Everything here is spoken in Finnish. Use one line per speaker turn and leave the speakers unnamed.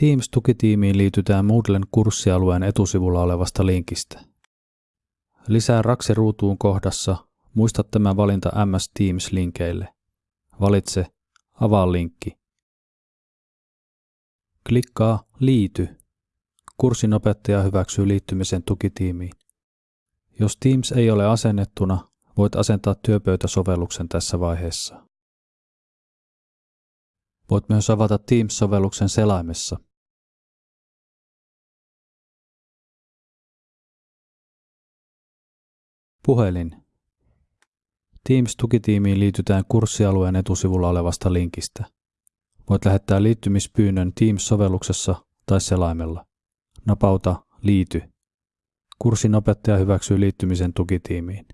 Teams-tukitiimiin liitytään Moodlen kurssialueen etusivulla olevasta linkistä. Lisää Raksi-ruutuun kohdassa Muista tämä valinta MS Teams-linkeille. Valitse Avaa linkki. Klikkaa Liity. Kurssin opettaja hyväksyy liittymisen tukitiimiin. Jos Teams ei ole asennettuna, voit asentaa työpöytäsovelluksen tässä vaiheessa. Voit myös avata Teams-sovelluksen selaimessa. Puhelin. Teams-tukitiimiin liitytään kurssialueen etusivulla olevasta linkistä. Voit lähettää liittymispyynnön Teams-sovelluksessa tai selaimella. Napauta Liity. Kurssin opettaja hyväksyy liittymisen tukitiimiin.